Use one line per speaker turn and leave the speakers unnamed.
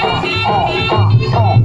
Oh, oh, oh, oh.